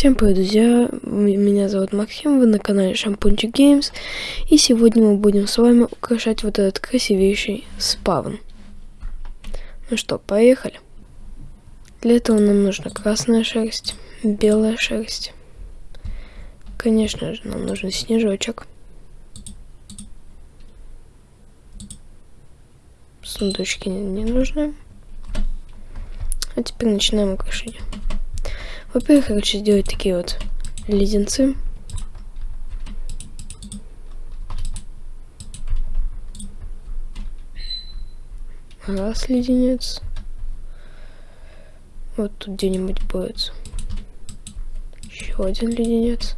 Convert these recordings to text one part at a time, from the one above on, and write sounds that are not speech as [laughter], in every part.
Всем привет, друзья! Меня зовут Максим, вы на канале Шампунчик Геймс. И сегодня мы будем с вами украшать вот этот красивейший спавн. Ну что, поехали. Для этого нам нужна красная шерсть, белая шерсть. Конечно же, нам нужен снежочек. Сундучки не нужны. А теперь начинаем украшение. Во-первых, я хочу сделать такие вот леденцы. Раз леденец. Вот тут где-нибудь будет. Еще один леденец.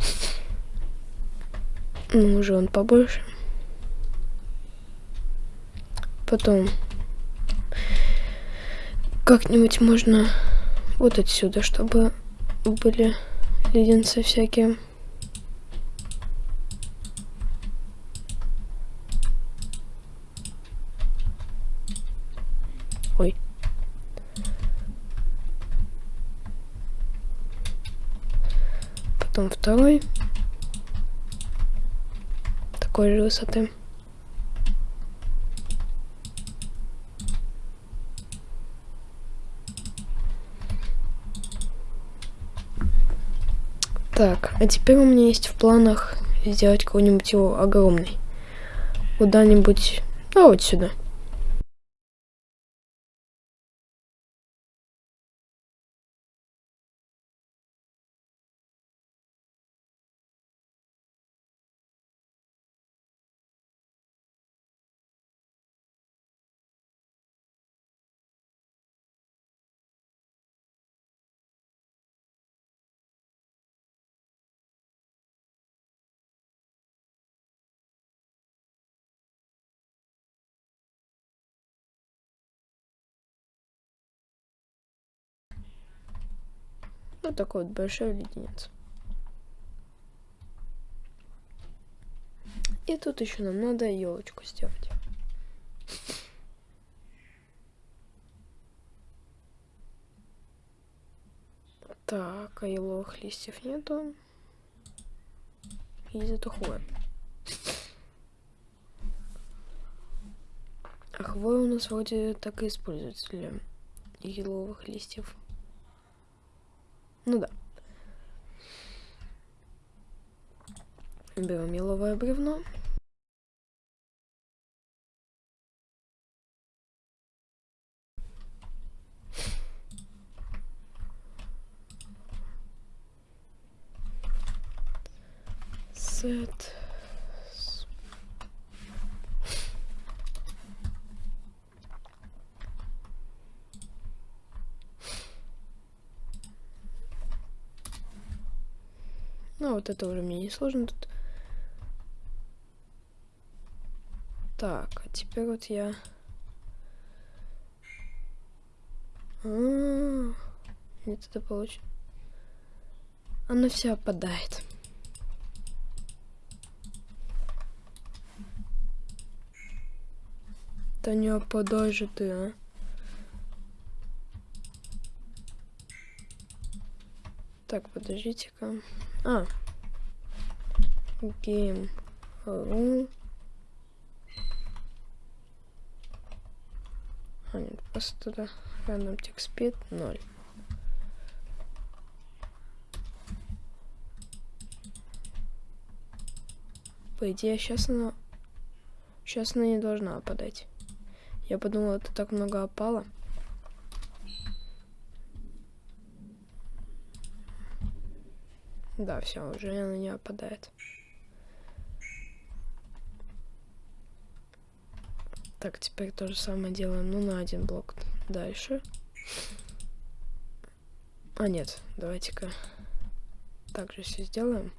[laughs] Ну, уже он побольше. Потом как-нибудь можно вот отсюда, чтобы были леденцы всякие. Ой. Потом второй. Такой же высоты. Так, а теперь у меня есть в планах сделать какой-нибудь его огромный. Куда-нибудь, ну вот сюда. Вот такой вот большой леденец. И тут еще нам надо елочку сделать. Так, а еловых листьев нету. И зато хвоя. А хвоя у нас вроде так и используется для еловых листьев. Ну да. Берем еловое бревно. Сет. Ну, вот это уже мне не сложно тут. Так, а теперь вот я... А -а -а. Нет, это получится. Она вся опадает. Да не опадай же ты, а. Так, подождите-ка. А. Game. А, нет, просто туда. Random text speed 0. По идее, сейчас она... Сейчас она не должна опадать. Я подумала, это так много опало. Да, все, уже она не опадает. Так, теперь то же самое делаем, ну, на один блок дальше. А, нет, давайте-ка также все сделаем.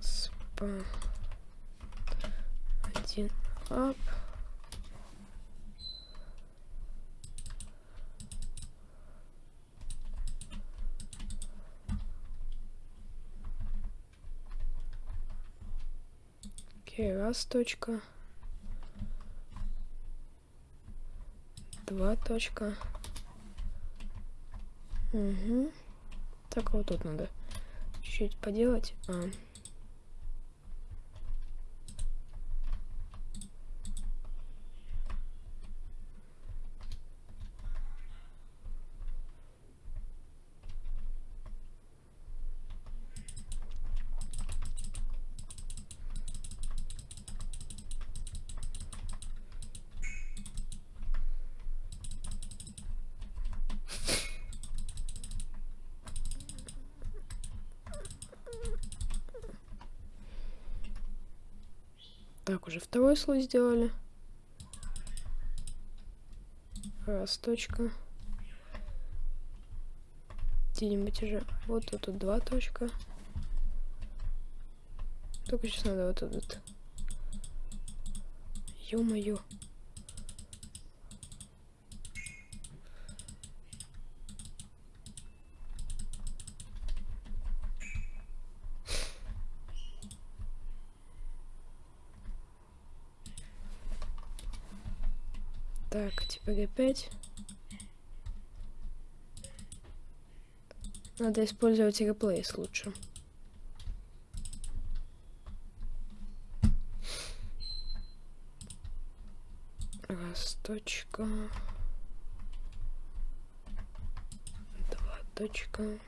Спа. Один ап. Окей, раз точка. Два точка. Угу. Так вот тут надо чуть-чуть поделать. А, второй сделали. Раз, точка. Где-нибудь уже. Вот тут, тут два точка. Только сейчас надо вот этот. Ё-моё. Так, теперь опять. Надо использовать реплейс лучше. Раз, точка. Два, точка.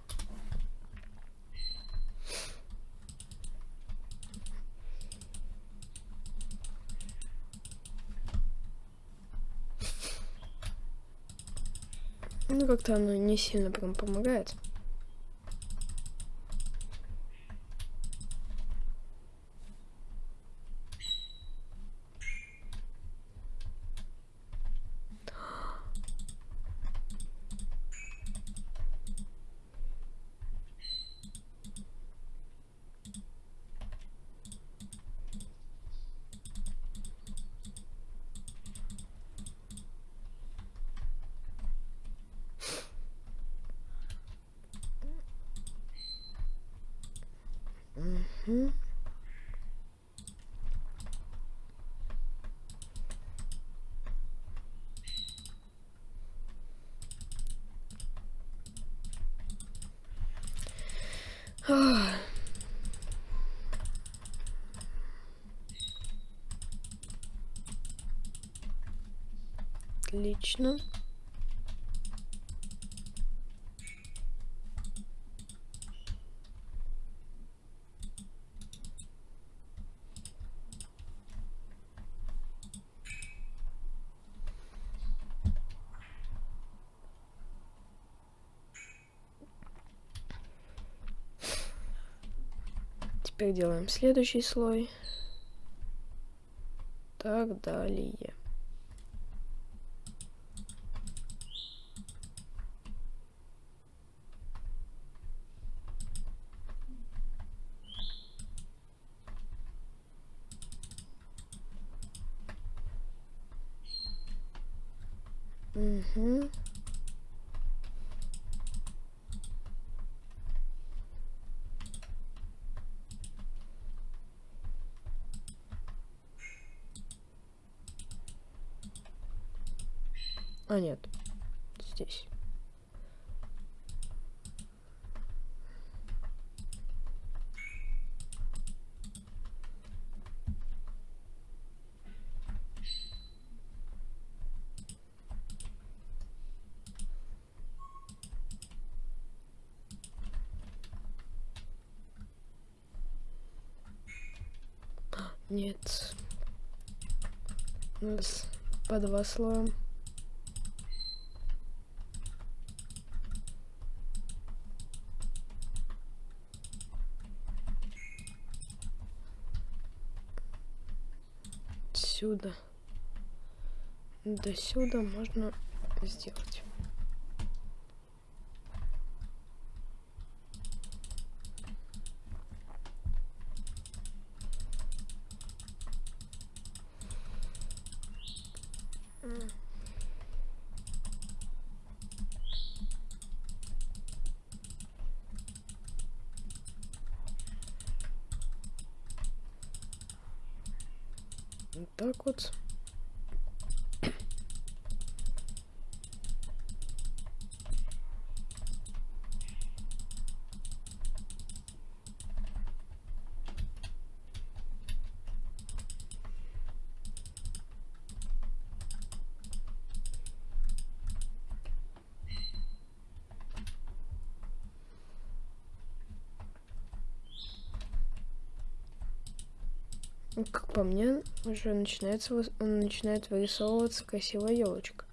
Как-то оно не сильно прям помогает. Отлично. Теперь делаем следующий слой. Так далее. Угу. Нет. Здесь. Нет. Нас по два слоя. Отсюда до сюда можно сделать. Вот так вот. Как по мне, уже начинается, начинает вырисовываться красивая елочка.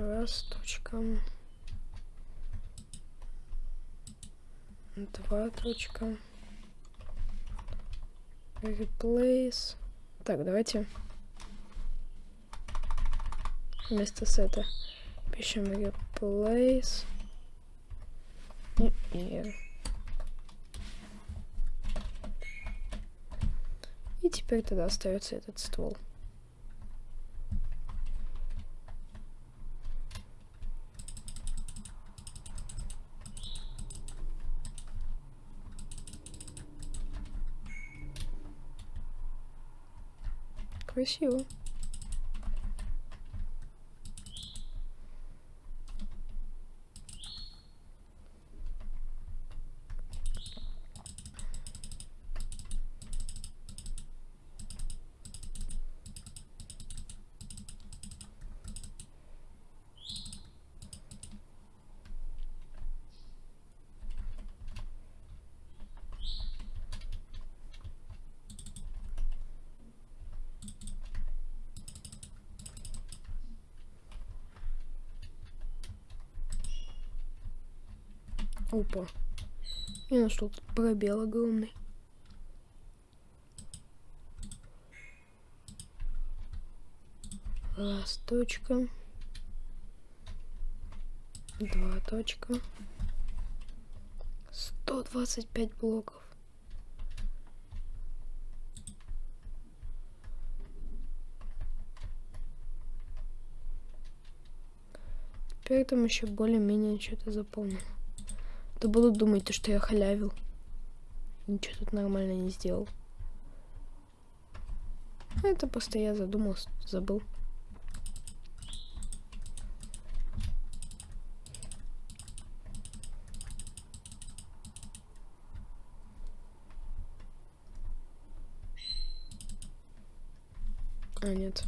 Раз, точка. Два, точка. Replace. Так, давайте вместо сета пишем replace. И, и. И теперь тогда остается этот ствол. Красиво. Опа. Я нашел тут пробел огромный. Раз, точка. Два, точка. 125 блоков. Теперь там еще более-менее что-то заполнил. То будут думать, то, что я халявил. Ничего тут нормально не сделал. Это просто я задумался, забыл. А, нет.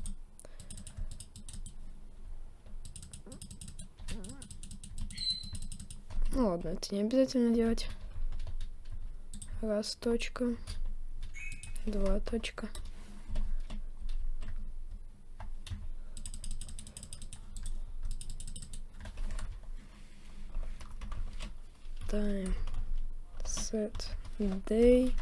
Ну ладно, это не обязательно делать. Раз, точка. Два, точка. Time. Set. Day.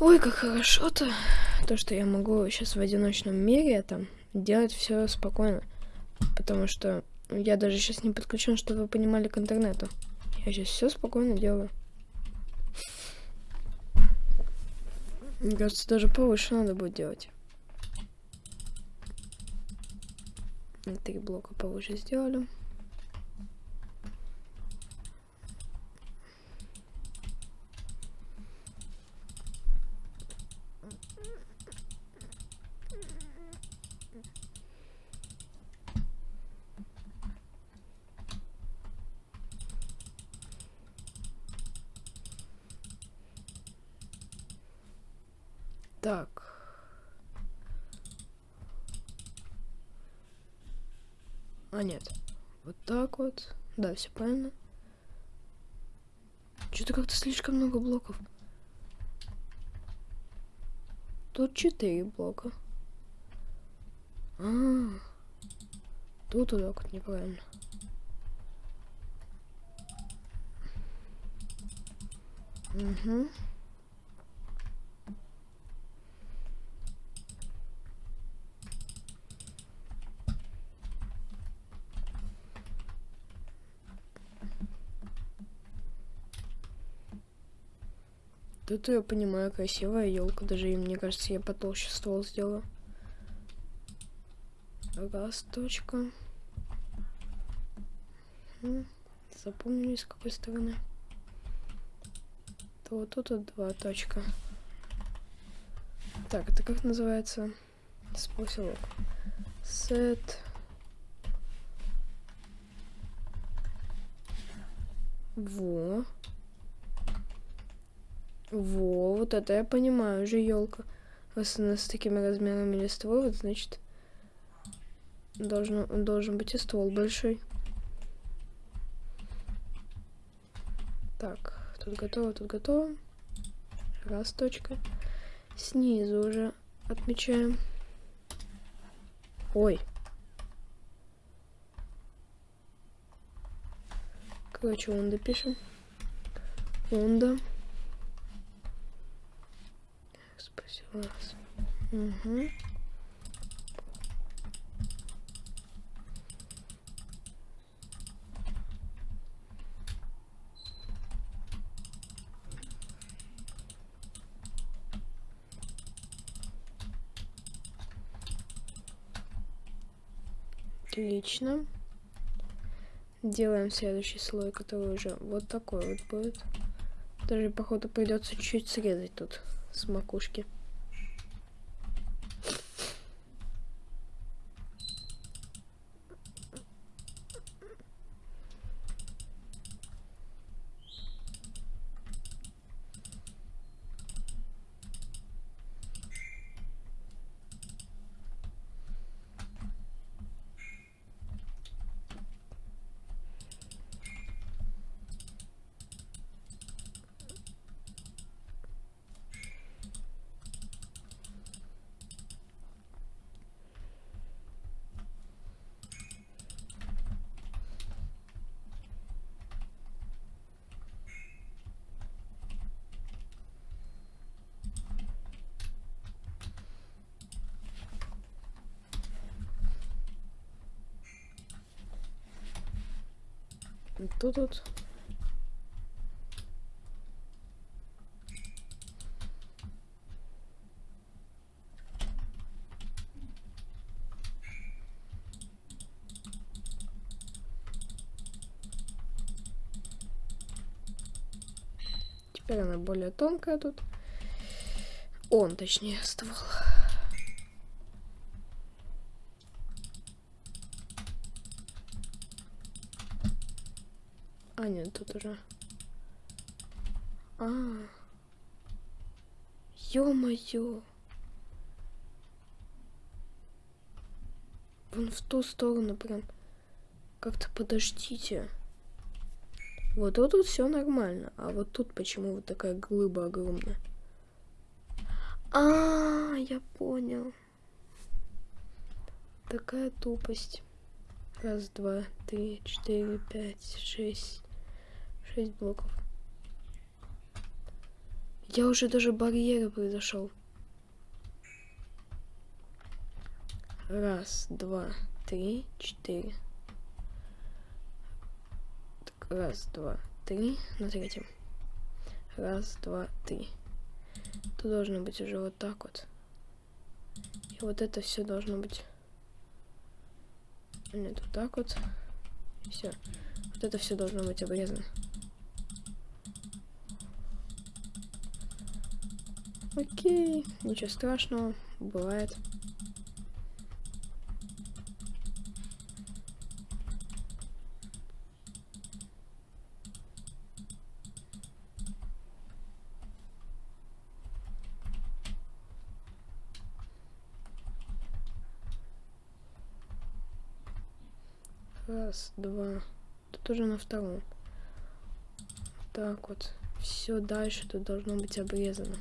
Ой, как хорошо-то, то, что я могу сейчас в одиночном мире там делать все спокойно. Потому что я даже сейчас не подключен, чтобы вы понимали, к интернету. Я сейчас все спокойно делаю. Мне кажется, даже повыше надо будет делать. Три блока повыше сделали. Так. А, нет. Вот так вот. Да, все правильно. Что-то как-то слишком много блоков. Тут четыре блока. А, -а, -а. тут вот неправильно. Угу. Это я понимаю, красивая елка. Даже, и, мне кажется, я потолще ствол сделаю. Раз, точка. Запомнили, с какой стороны. То вот тут вот два точка. Так, это как называется? Способ. Set. Вот это я понимаю, уже елка. Раз она с такими размерами листвы, вот значит должен, должен быть и ствол большой. Так, тут готово, тут готово. Раз, точка. Снизу уже отмечаем. Ой. Короче, онда пишем. Онда. Спасибо. Угу. Отлично. Делаем следующий слой, который уже вот такой вот будет. Даже, походу, придется чуть-чуть срезать тут с макушки. Тут вот. Теперь она более тонкая тут. Он, точнее, ствол. А, нет, тут уже. А. Ё-моё. Вон в ту сторону прям. Как-то подождите. Вот, вот все нормально. А вот тут почему вот такая глыба огромная? А, я понял. Такая тупость. Раз, два, три, четыре, пять, шесть. 6 блоков. Я уже даже барьеры произошел. Раз, два, три, четыре. Так, раз, два, три. На третьем. Раз, два, три. Тут должно быть уже вот так вот. И вот это все должно быть. Нет, вот так вот. Все. Вот это все должно быть обрезано. Окей, ничего страшного, бывает. Раз, два. Тут уже на втором. Так вот. Все дальше тут должно быть обрезано.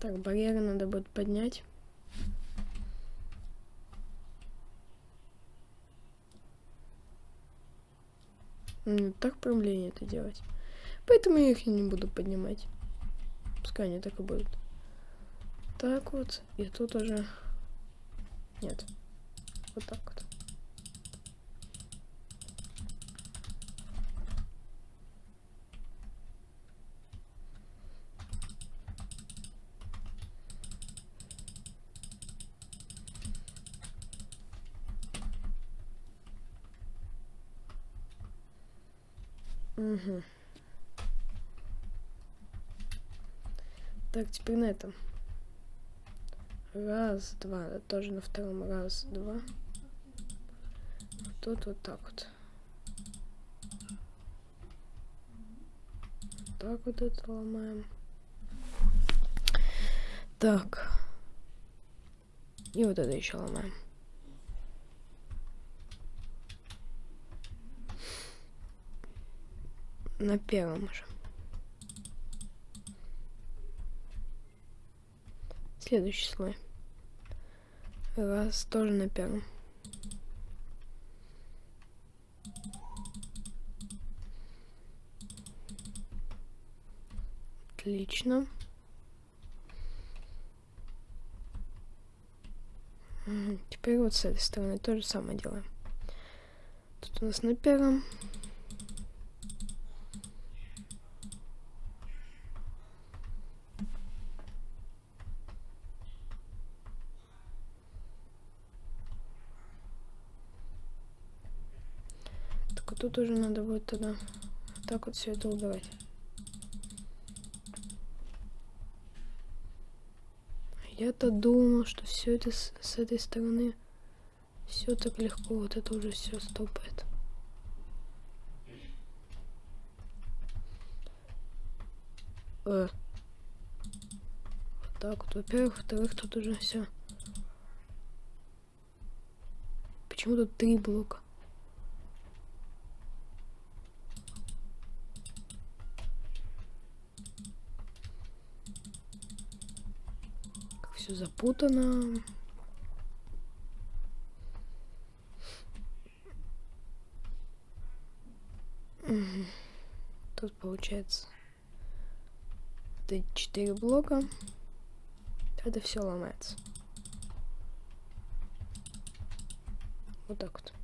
Так, барьеры надо будет поднять. Не так проблемнее это делать. Поэтому я их не буду поднимать. Пускай они так и будут. Так вот. И тут уже... Нет. Вот так вот. Угу. Так, теперь на этом. Раз, два. Тоже на втором. Раз, два. Тут вот так вот. Так вот это ломаем. Так. И вот это еще ломаем. На первом же. Следующий слой. Раз, тоже на первом. Отлично. Теперь вот с этой стороны то же самое делаем. Тут у нас на первом тут уже надо будет тогда так вот все это убирать. Я-то думал, что все это с, с этой стороны все так легко, вот это уже все стопает. Э. Вот так вот, во-первых, во-вторых, тут уже все. Почему тут три блока? все запутано. Тут получается это 4 блока. Это все ломается. Вот так вот.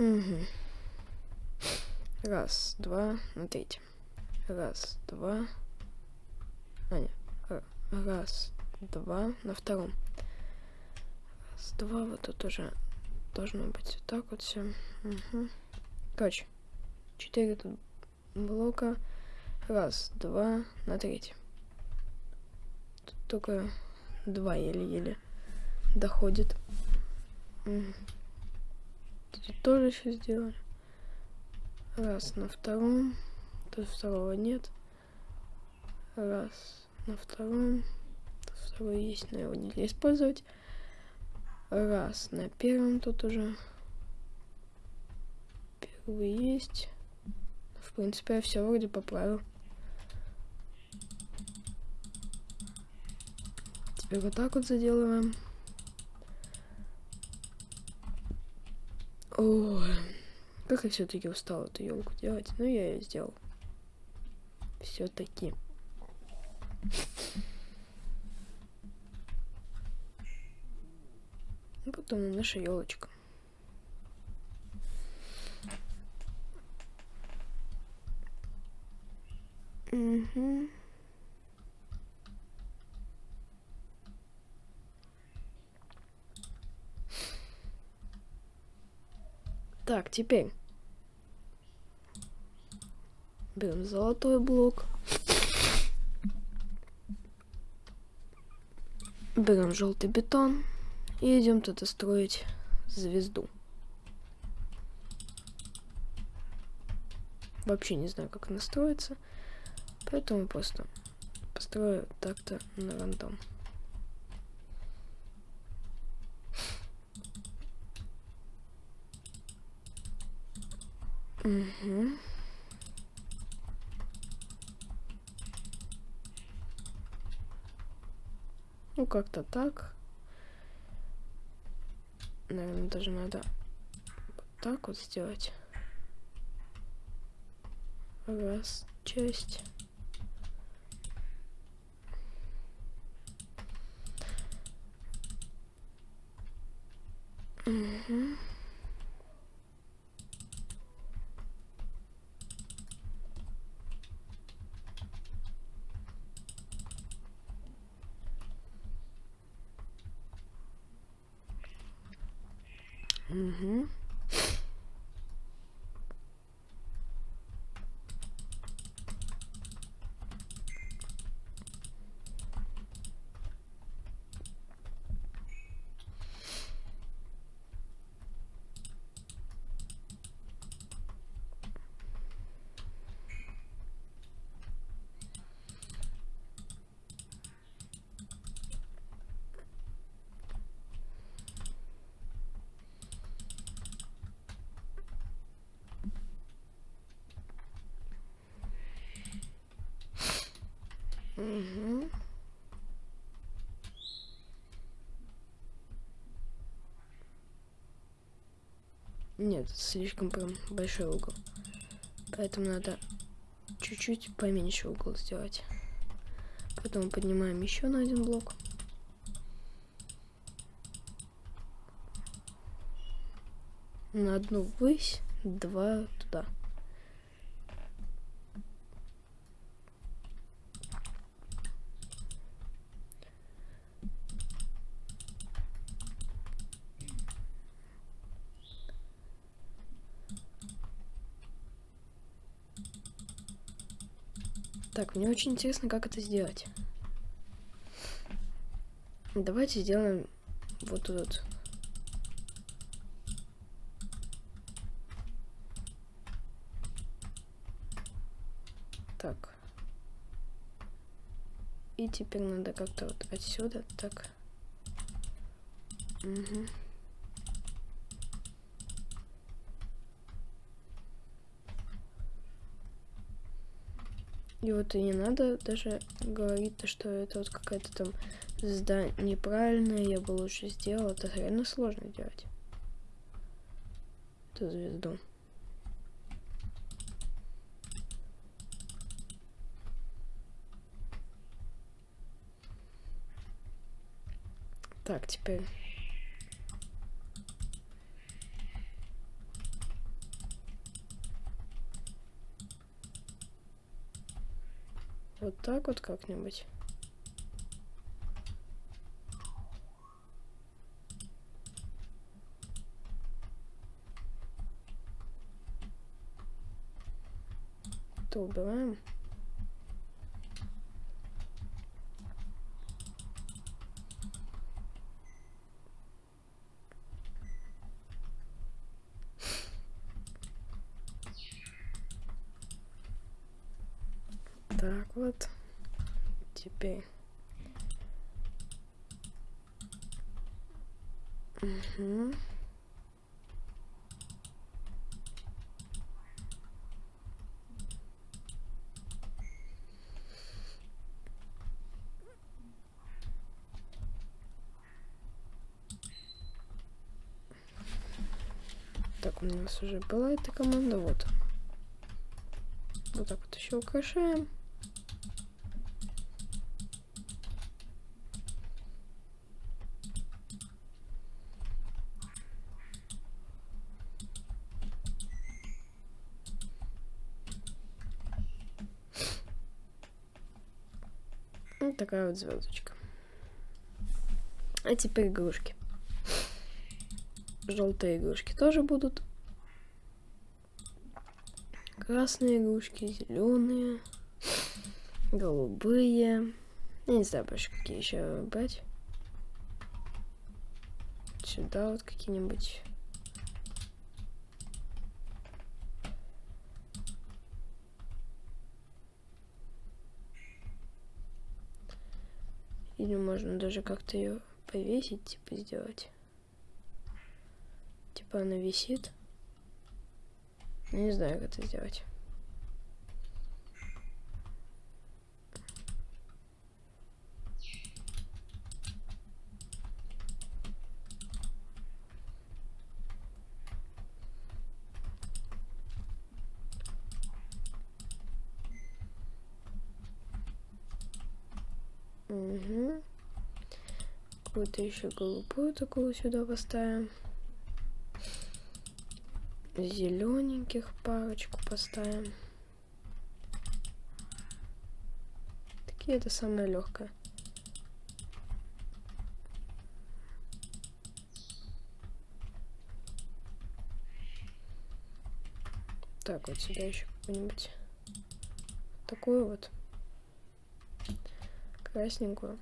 Угу. Раз, два, на третьем. Раз, два. А, нет. Раз, два, на втором. Раз, два, вот тут уже должно быть вот так вот все. Угу. Короче, четыре тут блока. Раз, два, на третьем. Тут только два еле-еле доходит. Угу. Тоже еще сделали. Раз на втором. Тут второго нет. Раз на втором. Тут второй есть, но его нельзя использовать. Раз на первом тут уже. Первый есть. В принципе, я все вроде поправил. Теперь вот так вот заделываем. Ой, как я все-таки устал эту елку делать. Но ну, я ее сделал. Все-таки. Потом наша елочка. Угу. Так, теперь берем золотой блок. Берем желтый бетон и идем туда строить звезду. Вообще не знаю, как она строится, поэтому просто построю так-то на рандом. Угу. Ну, как-то так. Наверное, даже надо вот так вот сделать. Раз, часть. Угу. Нет, слишком прям большой угол. Поэтому надо чуть-чуть поменьше угол сделать. Потом поднимаем еще на один блок. На одну высь, два туда. Так, мне очень интересно, как это сделать. Давайте сделаем вот тут. Так. И теперь надо как-то вот отсюда так. Угу. И вот и не надо даже говорить, что это вот какая-то там звезда неправильная, я бы лучше сделал. Это реально сложно делать. Эту звезду. Так, теперь Вот так вот как-нибудь. То убираем. Так вот. Теперь. Угу. Так, у нас уже была эта команда, вот. Вот так вот еще украшаем. Вот такая вот звездочка. А теперь игрушки. Желтые игрушки тоже будут. Красные игрушки, зеленые, голубые. Я не знаю больше, какие еще брать. Сюда вот какие-нибудь. Или можно даже как-то ее повесить, типа сделать типа она висит. Не знаю, как это сделать. Угу. Какую-то еще голубую такую сюда поставим. Зелененьких парочку поставим. Такие это самое легкое. Так, вот сюда еще какую-нибудь такую вот красненькую.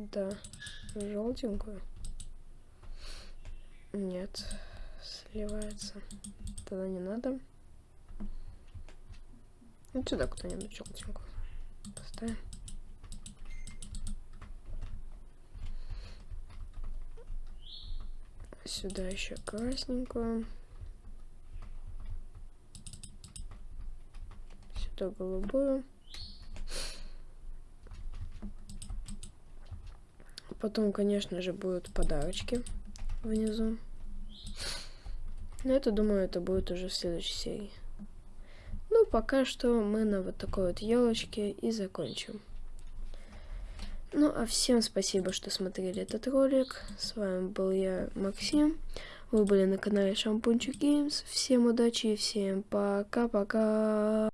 Сюда желтенькую. Нет, сливается. Тогда не надо. Вот сюда кто-нибудь желтенькую поставим. Сюда еще красненькую. Сюда голубую. Потом, конечно же, будут подарочки внизу. Но это, думаю, это будет уже в следующей серии. Ну, пока что мы на вот такой вот елочке и закончим. Ну, а всем спасибо, что смотрели этот ролик. С вами был я, Максим. Вы были на канале Шампунчик Геймс. Всем удачи и всем пока-пока.